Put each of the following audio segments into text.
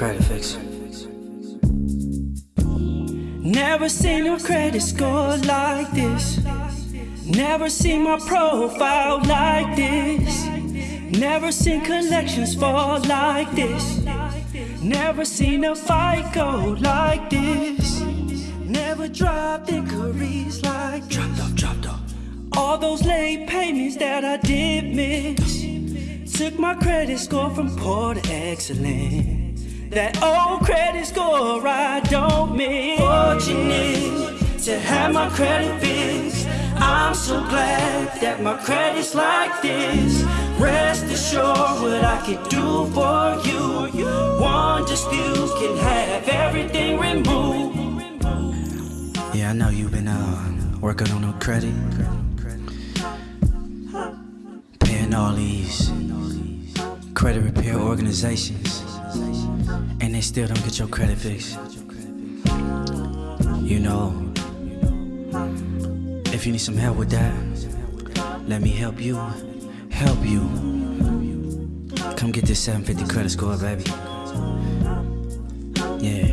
credit fix. Never seen a credit score like this. Never seen my profile like this. Never seen collections fall like this. Never seen a fight go like this. Never dropped inquiries like this. Dropped off, dropped off. all those late payments that I did miss. Took my credit score from poor to excellent. That old credit score I don't miss. Fortunate to have my credit fixed. I'm so glad that my credit's like this. Rest assured what I can do for you. One dispute can have everything removed. Yeah, I know you've been uh, working on no credit. Paying all these credit repair organizations. They still don't get your credit fixed. You know, if you need some help with that, let me help you. Help you. Come get this 750 credit score, baby. Yeah.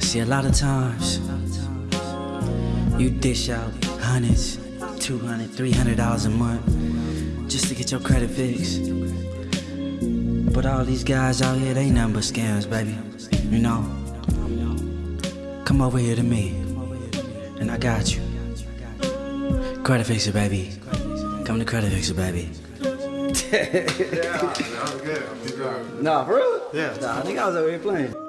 See, a lot of times you dish out hundreds, 200, 300 dollars a month just to get your credit fixed. But all these guys out here, they nothing but scams, baby. You know? Come over here to me, and I got you. Credit fixer, baby. Come to credit fixer, baby. Yeah, that was good. Nah, for real? Yeah. Nah, I think I was over here playing.